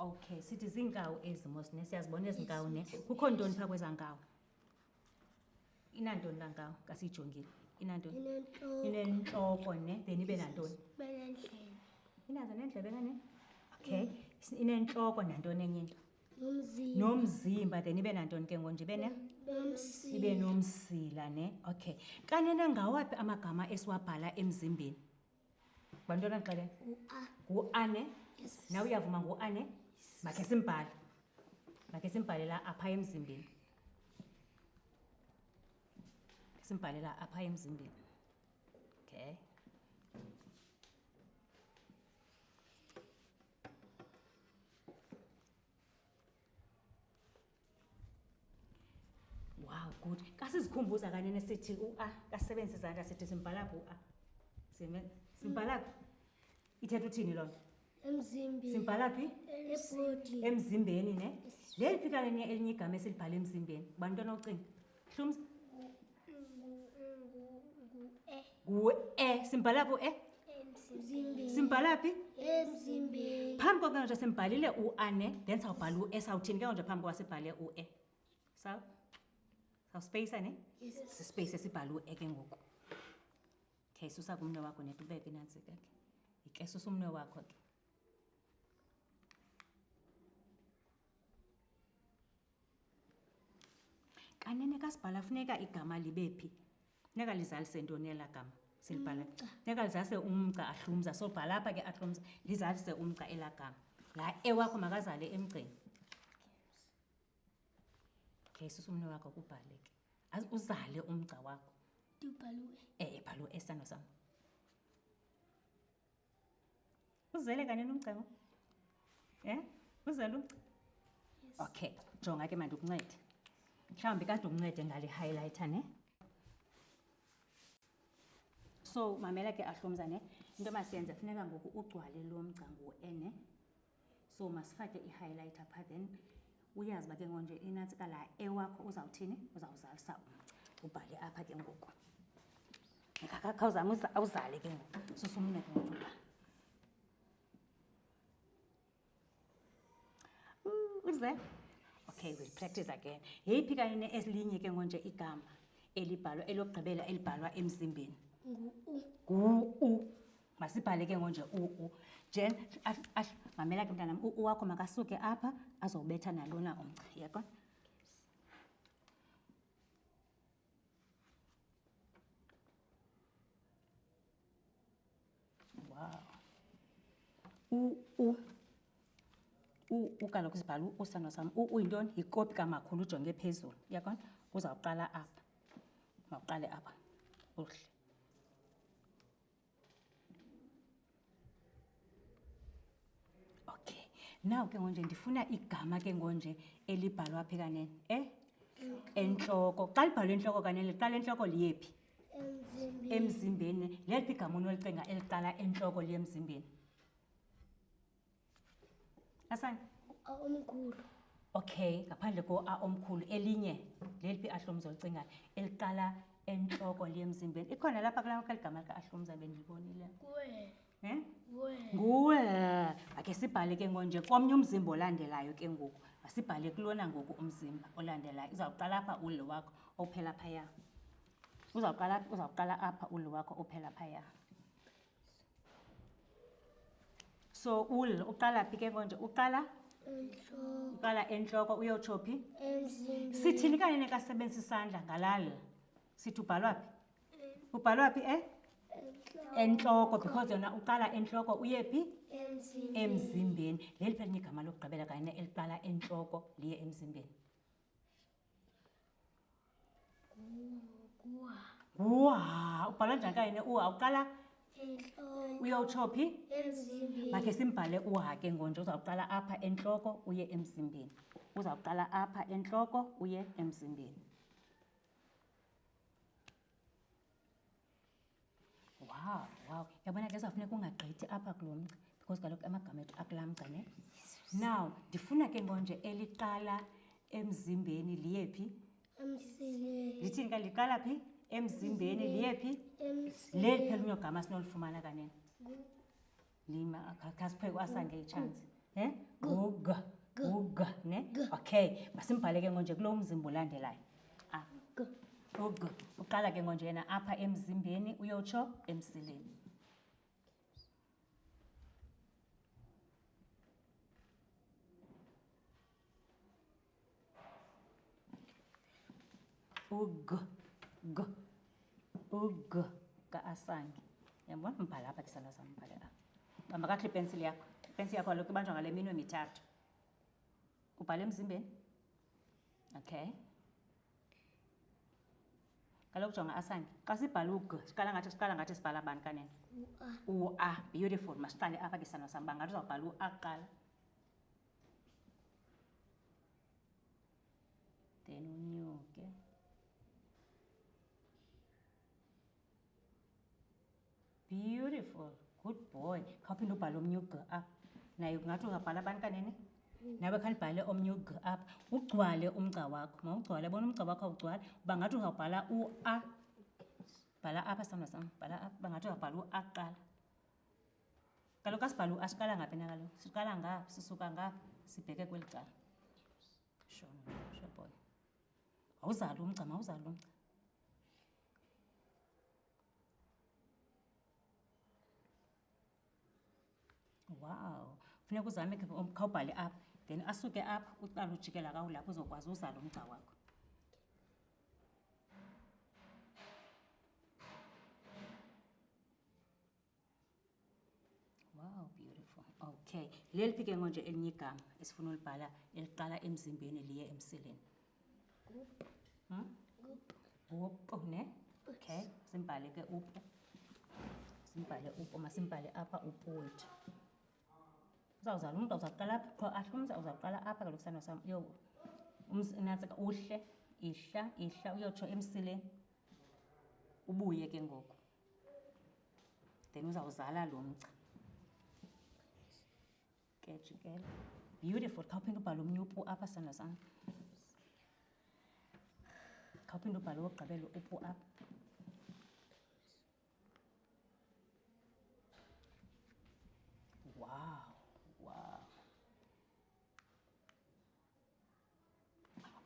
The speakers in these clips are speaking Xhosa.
okay sithi ziinkawu ezi mosne siyazibona ezi nkawu ne kukho ntoni phaa kweza nkawu inantoni laa nkawu kasiyijongile inantoni inentloko ne then ibe nantoni inazo nendlebe kane okay inentloko nantoni enye into nomzimba nomzimba then ibe nantoni ke ngonje ibe ne nomsila ibe nomsila ne okay kanene ngawaphi amagama esiwabhala emzimbeni bantwana xele u-a ngu-a ne yes nawe uyavuma ngu-a ne makhe simbhale makhe simbhalela apha emzimbeni Makhe simbhalela apha emzimbeni okay wow good kasizikhumbuza kanye nesithi u-a kasisebenzisa izandla sithi simbhalaphi u-a simbhalaphi ithetha uthini loo nto emzimbeni simbhalaphi ebodi emzimbeni ne leli phikane elinye igama esilibhala emzimbeni ubani mntwana ocinga hlumsa ngu-e simbhala phi u-e simbhala phi phambi koko nje simbhalile u-ane then sawubhala u-e sawuthini ke ngonje phambi koba sibhale u-e sa sawusipeyisa ne sisipeyise sibhale u-e ke ngoku okay susa kumnwe wakho netubeke nantsi ke ke susa umnwe wakho ke Kanene kasibhala funeka igama libe phi? Funeka lizalise ntoni ela gama? Silibhala. Funeka lizalise umgca ahlumza. So bhala apha ke ahlumza lizalise umgca ela gama. La ewakho makazale emgceni. Okay, susumne wakho kubhale ke. Azi uzale umgca wakho. Ndibhalwe. Eh, bhala u-S sandwa sam. Uzele kanini umcebo? Eh? Uzele umcebo? Yes. Okay, jonga ke mandikuncede. Mhlawumbi kade uncede ngale highlighter ne? So mamela ke ahlomza ne. Into masiyenze funeka ngoku ugcwale lo mgca nguwe ne. so masifake i-highlighter pha then uyazi uba ke ngoku nje inantsika la ewakho uzawuthini uzawuzalisa umgca ubhale apha ke ngoku ngakakhawuzame awuzale ke ngoku susumne ke ngoku uba uze okay we'll practice again yeyiphi kanye ne elinye ke ngonje igama elibhalwa elokugqibela elibhalwa emzimbeni ngu-u ngu-u masibhale ke ngonje u-u jen mamela ke mntanam u-u wakho makasuke apha azowubetha nalona umca yekwa wow u-u ukaloku sibhala usano sam uyintoni yikopi kamakhulu ujonge phezulu yabona uzawuqala apha mawuqale apha uhle Okay. Now ke ngonje ndifuna igama ke ngonje elibhalwa phi kanene, eh? Entloko. Xa libhalwe entloko kanene, liqala entloko liyephi? Emzimbeni. Emzimbeni. Leliphi igama onolicinga eliqala entloko liye emzimbeni? asani a omkhulu okay ngaphandle ko a omkhulu elinye leliphi ahlomza olicingayo eliqala entloko liyemzimbeni ikhona lapha kula kaligama lika ahlomza bendilibonile nguwe ake sibhale ke ngonje komnye umzimba olandelayo ke ngoku masibhale kulona ngoku umzimba olandelayo uzawuqala apha ule wakho ophela phaya uzawuqala uzawuqala apha ule wakho ophela phaya so ul uqala phi ke konje uqala uqala entloko uyotsho phi sithini kanye nekasebenzisa isandla ngalala sithi ubhalwa phi ubhalwa phi e entloko because yona uqala entloko uye phi emzimbeni leli phela linye igama lokugqibela kanye eliqala entloko liye emzimbeni kuha ubhala njani kayine uha uqala uyowutsho phi makhe simbhale uha ke ngonje uzawuqala apha entloko uye emzimbeni uzawuqala apha entloko uye emzimbeni wow wow yabona ke sawufuneka ungagqithi apha kulo mgca because kaloku amagama ethu akulaa mgca ne now ndifuna ke ngonje eliqala emzimbeni liyephi ndithini ka liqala phi emzimbeni liyephi leli phela unyogama sinolifumana kanene lima akha kha siphe kwasa nge chance he guga guga ne okay masimbhale ke ngonje kulo mzimba olandelayo a gu gu uqala ke ngonje yena apha emzimbeni uyotsho emsileni ug g ug ka-asange yambona mbhala apha ndisana sambhale apha bamba kakuhle ipensili yakho ipensili yakho kaloku ibanjwa ngale minwe mithathu ubhale emzimbeni okay kaloku jonga asange xa sibhala ug siqala ngathi siqala ngathi sibhala bani kanene ua beautiful masiqale apha ke sano sam uba ngathi uzawubhala ua kuqala Then on you, okay? Beautiful. Good boy. Copy no balom new girl up. Now you got to have palaban kanene. nawe khalibhale omnye ug apha ugcwale umgca wakho mawugcwale bona umgca wakho awugcwale uba ngathi uzawubhala ua bhala apha sithandwa sam bhala apha uba ngathi uzawubhala ua kuqala Kaloku asibhalo asiqala ngaphi na kaloku siqala ngaphi sisuka ngaphi sibheke kweli cala shona shoboy awuzali umgca mawuzali umgca wow funeka uzame khawubhale apha then asuke apha uqala ujikela kawulapho uzokwazi uzala umgca wakho Wow, beautiful. Okay. Leliphi ke ngonje elinye igama esifuna ulibhala eliqala emzimbeni liye emsileni? Up. Hmm? Up. Up, oh, ne? Okay. Simbhale ke up. Simbhale up, uma simbhale apha up wethu. Uzawuzala umuntu uzaqala apha, qho ahle umza uzaqala apha kaloku sandwa sam. Yo. Umzi natsika uhle, ihla, ihla uyotsho emsileni. Ubuye ke ngoku. then uzawuzala lo mca kejikela beautiful khawuphinde ubhale omnye upu apha sando sam khawuphinde ubhale wokugqibela upu apha wow wow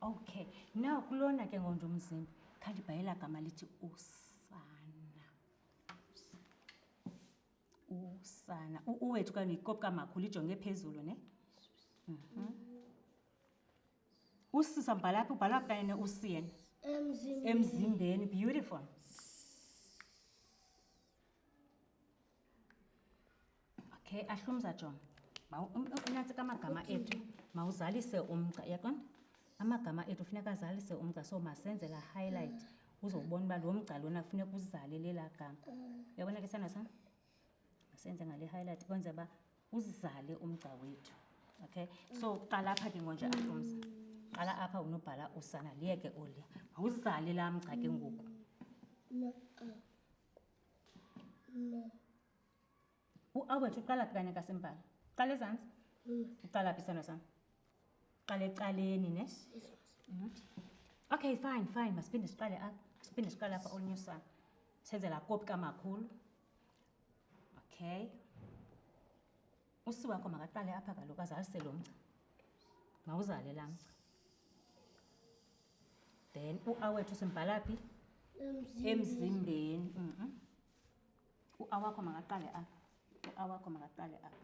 okay now kulona ke ngonje umzimba khandibhayela gama lithi usana usana uwethu kani yikopi kamakhulu ijonge phezulu ne mm -hmm. usisa mbhala phi ubhala phi kanye ne usiyena emzimbeni beautiful okay ahlumza john unantsi kamagama ethu mawuzalise umgca yaqonda amagama ethu funeka azalise umgca so masenze la highlight uzobona uba lo mgca lona funeka uzale lela gama uyabona ke sana sam masenze ngale highlight kwenze uba uzale umgca wethu okay so qala apha ke ngonje ahlumza qala apha unobhala usana liyeke olia mawuzale la mgca ke ngoku ualbert uqala phi kanye kasembala uqala ezantsi uqala phi sithando sam uqala ecaleni ne mhm. okay fine fine masiphinde siqale apha siphinde siqale apha olunyusana senze laa kopi kamakhulu okay usi wakho makaqale apha kaloku azalise lo mgca mawuzale laa mgca then u-a wethu simbhala phi emzimbeni mhm. u-a wakho makaqale apha u-a wakho makaqale apha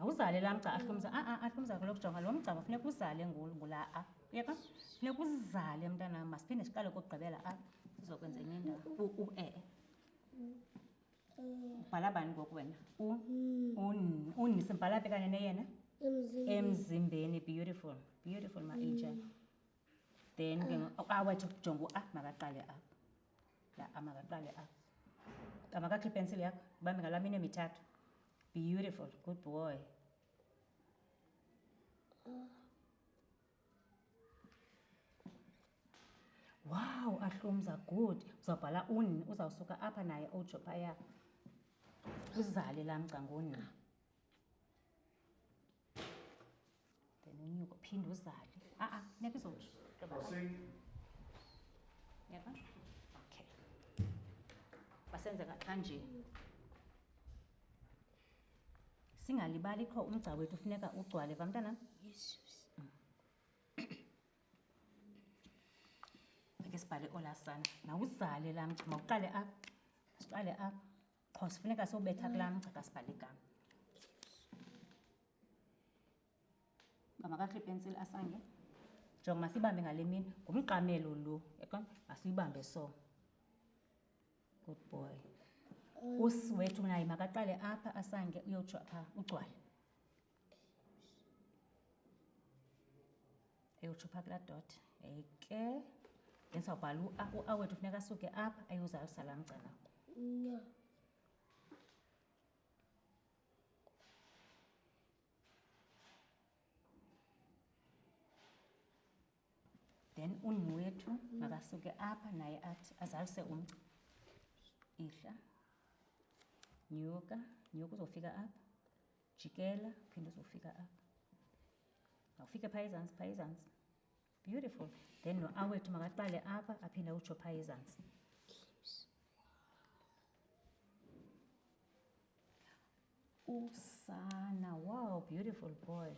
awuzale laa mgca ahlumza aa ah, ah, ahlumza kulo kujonga lo mgcaba funeka uzale ngulaa a yeka funeka uzale mntanam masiphinde siqale kokugqibela apha sizokwenza enye indawo u-e ubhala bani ngoku wena uni mm. simbhala phi kanye neyena emzimbeni beautiful beautiful ma angel mm. then ke awathi ah. ah, jonga u-a ah, makaqale apho la a makaqale apho amakakhe ipensile yakho bambe ngalaa mini emithathu beautiful good boy Wow, ahlumza good. Uzawubhala uni, uzawusuka apha naye ojo phaya. Uzale laa mgcanguni. Then unyuke uphinde uzale. Ah ah, neke izotsho. Yeva? Okay. Basenze ngaxa nje. singalibali qho umgca wethu funeka ugcwale va mntana yesus ake sibhale olasana nawuzale laa mgca mawuqale apha siqale apha qho sifuneka siwubetha kulaa mgca kasibhale igama uba makakhe ipensile asange njengoba masiyibambe ngale mini ngumqamelo lo yaqona masiyibambe so good boy um, usi wethu naye makaqale apha asange uyotsho apha ugcwale eyotsho phaa kulaa dot eke ndizawubhala ua wethu funeka asuke apha ayozalisala mgcana no. then unini wethu mm. makasuke apha naye athi azalise umcu ihla nyuka nyuka uzofika apha jikela phinde uzofika apha awufike phaa ezantsi phaa ezantsi beautiful then noawethu makaqale apha aphinde utsho phaa ezantsi Usana. Wow, beautiful boy.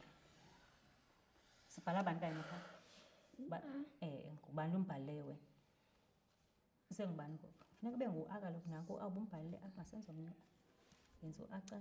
Sibhala bantwana pha. Ba eh ngubani umbhalewe? Sengubani ngoku? Funeka ube ngu aka lokhu naku awubumbhalele apha senzo mntu. Yenza uacaca.